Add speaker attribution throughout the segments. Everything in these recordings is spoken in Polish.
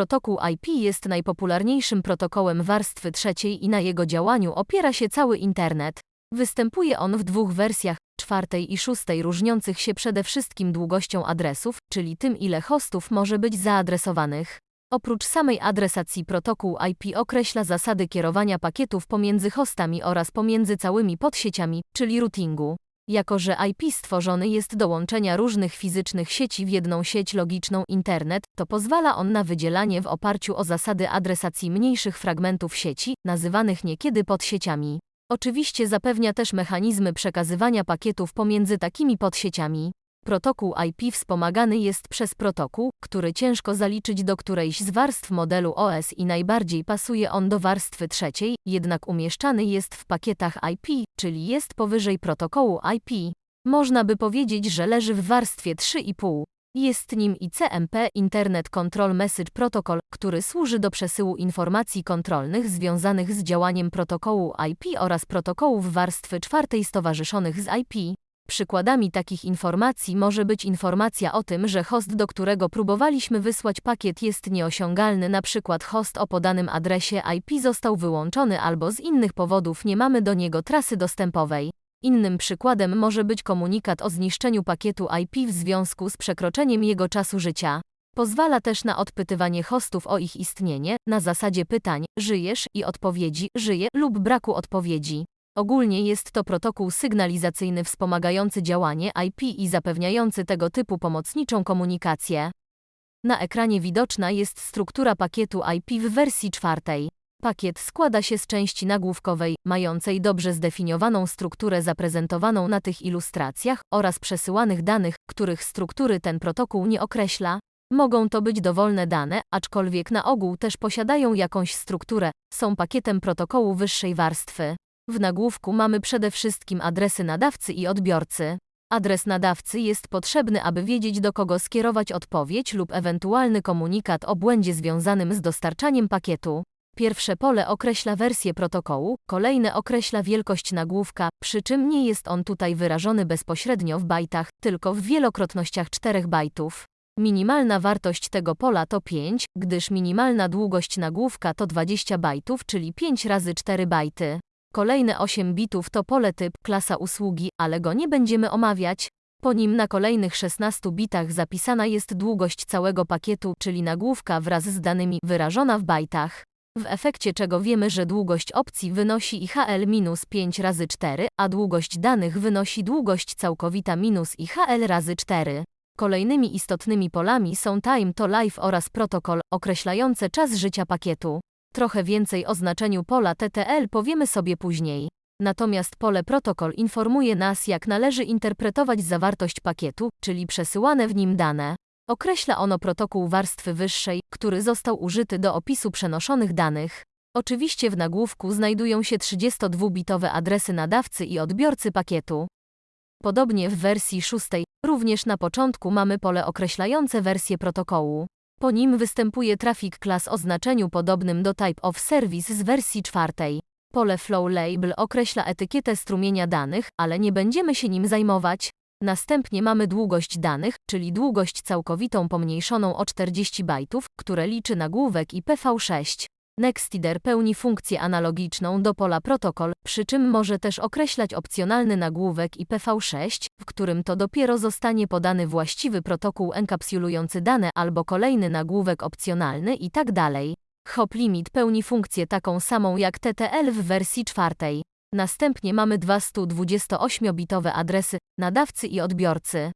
Speaker 1: Protokół IP jest najpopularniejszym protokołem warstwy trzeciej i na jego działaniu opiera się cały internet. Występuje on w dwóch wersjach, czwartej i szóstej różniących się przede wszystkim długością adresów, czyli tym ile hostów może być zaadresowanych. Oprócz samej adresacji protokół IP określa zasady kierowania pakietów pomiędzy hostami oraz pomiędzy całymi podsieciami, czyli routingu. Jako że IP stworzony jest do łączenia różnych fizycznych sieci w jedną sieć logiczną internet, to pozwala on na wydzielanie w oparciu o zasady adresacji mniejszych fragmentów sieci, nazywanych niekiedy podsieciami. Oczywiście zapewnia też mechanizmy przekazywania pakietów pomiędzy takimi podsieciami. Protokół IP wspomagany jest przez protokół, który ciężko zaliczyć do którejś z warstw modelu OS i najbardziej pasuje on do warstwy trzeciej, jednak umieszczany jest w pakietach IP, czyli jest powyżej protokołu IP. Można by powiedzieć, że leży w warstwie 3,5. Jest nim ICMP Internet Control Message Protocol, który służy do przesyłu informacji kontrolnych związanych z działaniem protokołu IP oraz protokołów warstwy czwartej stowarzyszonych z IP. Przykładami takich informacji może być informacja o tym, że host, do którego próbowaliśmy wysłać pakiet jest nieosiągalny, przykład host o podanym adresie IP został wyłączony albo z innych powodów nie mamy do niego trasy dostępowej. Innym przykładem może być komunikat o zniszczeniu pakietu IP w związku z przekroczeniem jego czasu życia. Pozwala też na odpytywanie hostów o ich istnienie, na zasadzie pytań, żyjesz i odpowiedzi, żyję lub braku odpowiedzi. Ogólnie jest to protokół sygnalizacyjny wspomagający działanie IP i zapewniający tego typu pomocniczą komunikację. Na ekranie widoczna jest struktura pakietu IP w wersji czwartej. Pakiet składa się z części nagłówkowej, mającej dobrze zdefiniowaną strukturę zaprezentowaną na tych ilustracjach, oraz przesyłanych danych, których struktury ten protokół nie określa. Mogą to być dowolne dane, aczkolwiek na ogół też posiadają jakąś strukturę, są pakietem protokołu wyższej warstwy. W nagłówku mamy przede wszystkim adresy nadawcy i odbiorcy. Adres nadawcy jest potrzebny, aby wiedzieć do kogo skierować odpowiedź lub ewentualny komunikat o błędzie związanym z dostarczaniem pakietu. Pierwsze pole określa wersję protokołu, kolejne określa wielkość nagłówka, przy czym nie jest on tutaj wyrażony bezpośrednio w bajtach, tylko w wielokrotnościach 4 bajtów. Minimalna wartość tego pola to 5, gdyż minimalna długość nagłówka to 20 bajtów, czyli 5 razy 4 bajty. Kolejne 8 bitów to pole typ, klasa usługi, ale go nie będziemy omawiać. Po nim na kolejnych 16 bitach zapisana jest długość całego pakietu, czyli nagłówka wraz z danymi wyrażona w bajtach. W efekcie czego wiemy, że długość opcji wynosi IHL minus 5 razy 4, a długość danych wynosi długość całkowita minus IHL razy 4. Kolejnymi istotnymi polami są time to life oraz protokol, określające czas życia pakietu. Trochę więcej o znaczeniu pola TTL powiemy sobie później. Natomiast pole protokol informuje nas, jak należy interpretować zawartość pakietu, czyli przesyłane w nim dane. Określa ono protokół warstwy wyższej, który został użyty do opisu przenoszonych danych. Oczywiście w nagłówku znajdują się 32-bitowe adresy nadawcy i odbiorcy pakietu. Podobnie w wersji szóstej, również na początku mamy pole określające wersję protokołu. Po nim występuje traffic class o znaczeniu podobnym do type of service z wersji czwartej. Pole flow label określa etykietę strumienia danych, ale nie będziemy się nim zajmować. Następnie mamy długość danych, czyli długość całkowitą pomniejszoną o 40 bajtów, które liczy nagłówek IPv6. Nextider pełni funkcję analogiczną do pola protokol, przy czym może też określać opcjonalny nagłówek IPv6, w którym to dopiero zostanie podany właściwy protokół enkapsulujący dane albo kolejny nagłówek opcjonalny i tak. Hop limit pełni funkcję taką samą jak TTL w wersji czwartej. Następnie mamy dwa 128-bitowe adresy nadawcy i odbiorcy.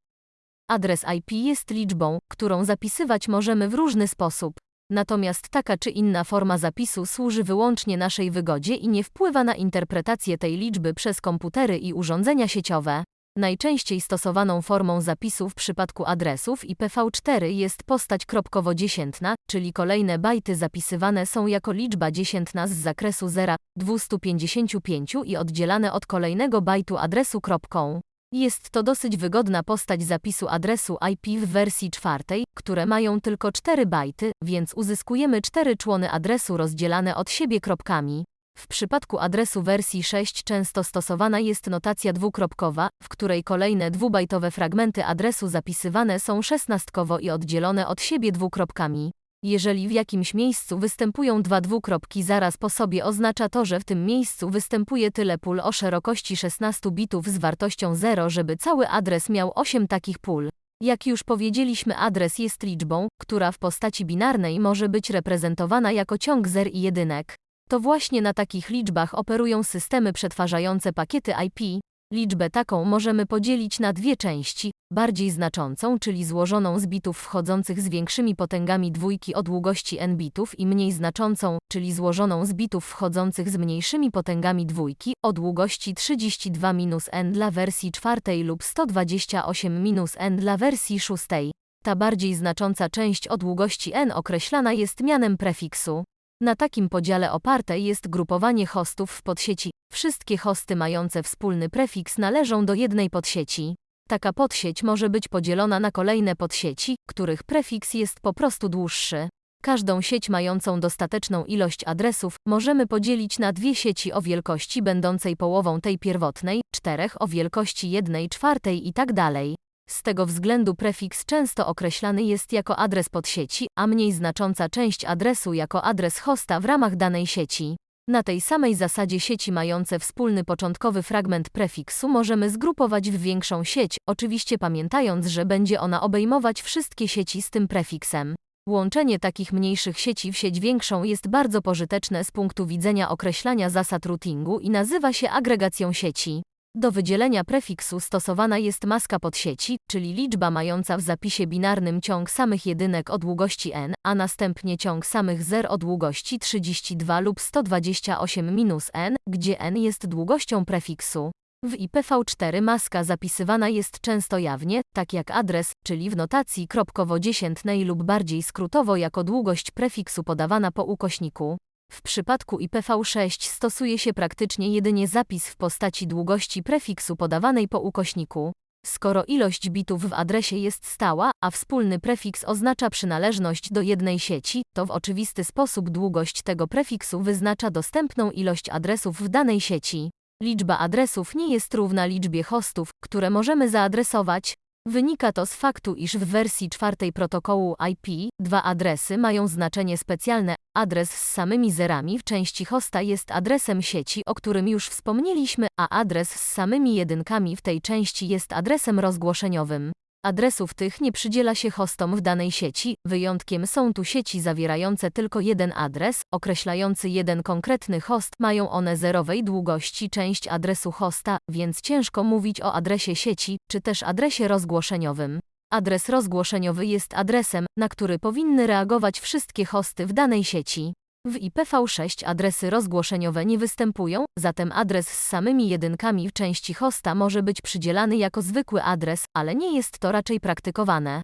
Speaker 1: Adres IP jest liczbą, którą zapisywać możemy w różny sposób. Natomiast taka czy inna forma zapisu służy wyłącznie naszej wygodzie i nie wpływa na interpretację tej liczby przez komputery i urządzenia sieciowe. Najczęściej stosowaną formą zapisu w przypadku adresów IPv4 jest postać kropkowo-dziesiętna, czyli kolejne bajty zapisywane są jako liczba dziesiętna z zakresu 0, 255 i oddzielane od kolejnego bajtu adresu kropką. Jest to dosyć wygodna postać zapisu adresu IP w wersji czwartej, które mają tylko 4 bajty, więc uzyskujemy 4 człony adresu rozdzielane od siebie kropkami. W przypadku adresu wersji 6 często stosowana jest notacja dwukropkowa, w której kolejne dwubajtowe fragmenty adresu zapisywane są szesnastkowo i oddzielone od siebie dwukropkami. Jeżeli w jakimś miejscu występują dwa dwukropki zaraz po sobie oznacza to, że w tym miejscu występuje tyle pól o szerokości 16 bitów z wartością 0, żeby cały adres miał 8 takich pól. Jak już powiedzieliśmy adres jest liczbą, która w postaci binarnej może być reprezentowana jako ciąg zer i jedynek. To właśnie na takich liczbach operują systemy przetwarzające pakiety IP. Liczbę taką możemy podzielić na dwie części, bardziej znaczącą, czyli złożoną z bitów wchodzących z większymi potęgami dwójki o długości n bitów i mniej znaczącą, czyli złożoną z bitów wchodzących z mniejszymi potęgami dwójki o długości 32-n dla wersji czwartej lub 128-n dla wersji szóstej. Ta bardziej znacząca część o długości n określana jest mianem prefiksu. Na takim podziale oparte jest grupowanie hostów w podsieci. Wszystkie hosty mające wspólny prefiks należą do jednej podsieci. Taka podsieć może być podzielona na kolejne podsieci, których prefiks jest po prostu dłuższy. Każdą sieć mającą dostateczną ilość adresów możemy podzielić na dwie sieci o wielkości będącej połową tej pierwotnej, czterech o wielkości jednej czwartej i tak dalej. Z tego względu prefiks często określany jest jako adres podsieci, a mniej znacząca część adresu jako adres hosta w ramach danej sieci. Na tej samej zasadzie sieci mające wspólny początkowy fragment prefiksu możemy zgrupować w większą sieć, oczywiście pamiętając, że będzie ona obejmować wszystkie sieci z tym prefiksem. Łączenie takich mniejszych sieci w sieć większą jest bardzo pożyteczne z punktu widzenia określania zasad routingu i nazywa się agregacją sieci. Do wydzielenia prefiksu stosowana jest maska podsieci, czyli liczba mająca w zapisie binarnym ciąg samych jedynek o długości n, a następnie ciąg samych zer o długości 32 lub 128-n, gdzie n jest długością prefiksu. W IPv4 maska zapisywana jest często jawnie, tak jak adres, czyli w notacji kropkowo-dziesiętnej lub bardziej skrótowo jako długość prefiksu podawana po ukośniku. W przypadku IPv6 stosuje się praktycznie jedynie zapis w postaci długości prefiksu podawanej po ukośniku. Skoro ilość bitów w adresie jest stała, a wspólny prefiks oznacza przynależność do jednej sieci, to w oczywisty sposób długość tego prefiksu wyznacza dostępną ilość adresów w danej sieci. Liczba adresów nie jest równa liczbie hostów, które możemy zaadresować. Wynika to z faktu, iż w wersji czwartej protokołu IP dwa adresy mają znaczenie specjalne. Adres z samymi zerami w części hosta jest adresem sieci, o którym już wspomnieliśmy, a adres z samymi jedynkami w tej części jest adresem rozgłoszeniowym. Adresów tych nie przydziela się hostom w danej sieci, wyjątkiem są tu sieci zawierające tylko jeden adres, określający jeden konkretny host, mają one zerowej długości część adresu hosta, więc ciężko mówić o adresie sieci, czy też adresie rozgłoszeniowym. Adres rozgłoszeniowy jest adresem, na który powinny reagować wszystkie hosty w danej sieci. W IPv6 adresy rozgłoszeniowe nie występują, zatem adres z samymi jedynkami w części hosta może być przydzielany jako zwykły adres, ale nie jest to raczej praktykowane.